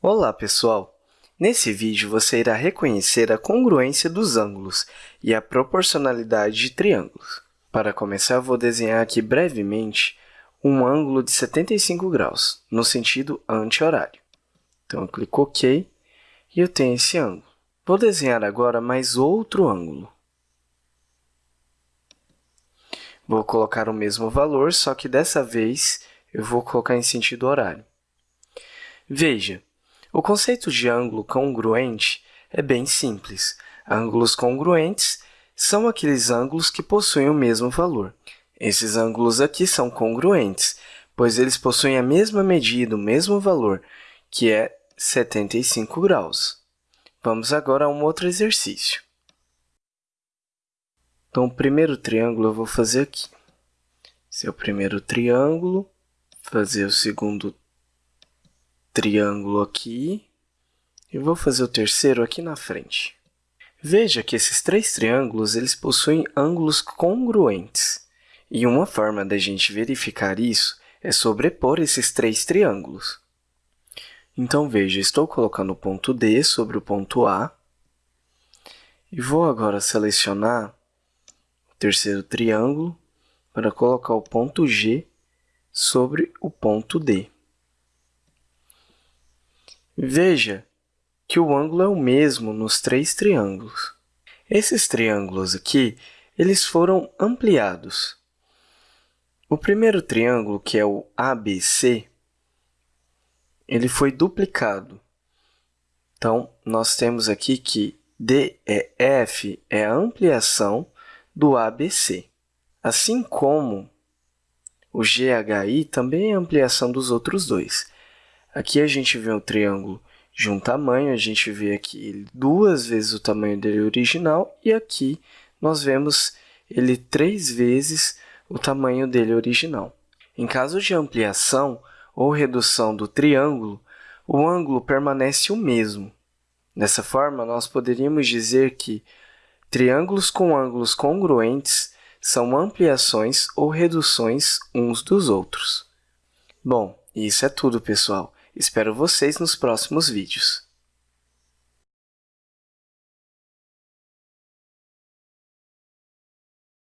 Olá, pessoal! Nesse vídeo, você irá reconhecer a congruência dos ângulos e a proporcionalidade de triângulos. Para começar, vou desenhar aqui brevemente um ângulo de 75 graus, no sentido anti-horário. Então, eu clico OK e eu tenho esse ângulo. Vou desenhar agora mais outro ângulo. Vou colocar o mesmo valor, só que dessa vez eu vou colocar em sentido horário. Veja, o conceito de ângulo congruente é bem simples. Ângulos congruentes são aqueles ângulos que possuem o mesmo valor. Esses ângulos aqui são congruentes, pois eles possuem a mesma medida, o mesmo valor, que é 75 graus. Vamos agora a um outro exercício. Então, o primeiro triângulo eu vou fazer aqui. Esse é o primeiro triângulo, fazer o segundo triângulo aqui e vou fazer o terceiro aqui na frente. Veja que esses três triângulos eles possuem ângulos congruentes. E uma forma da gente verificar isso é sobrepor esses três triângulos. Então, veja, estou colocando o ponto D sobre o ponto A e vou agora selecionar o terceiro triângulo para colocar o ponto G sobre o ponto D. Veja que o ângulo é o mesmo nos três triângulos. Esses triângulos aqui, eles foram ampliados. O primeiro triângulo, que é o ABC, ele foi duplicado. Então, nós temos aqui que DEF é a ampliação do ABC, assim como o GHI também é a ampliação dos outros dois. Aqui a gente vê o triângulo de um tamanho, a gente vê aqui duas vezes o tamanho dele original, e aqui nós vemos ele três vezes o tamanho dele original. Em caso de ampliação ou redução do triângulo, o ângulo permanece o mesmo. Dessa forma, nós poderíamos dizer que triângulos com ângulos congruentes são ampliações ou reduções uns dos outros. Bom, isso é tudo, pessoal. Espero vocês nos próximos vídeos.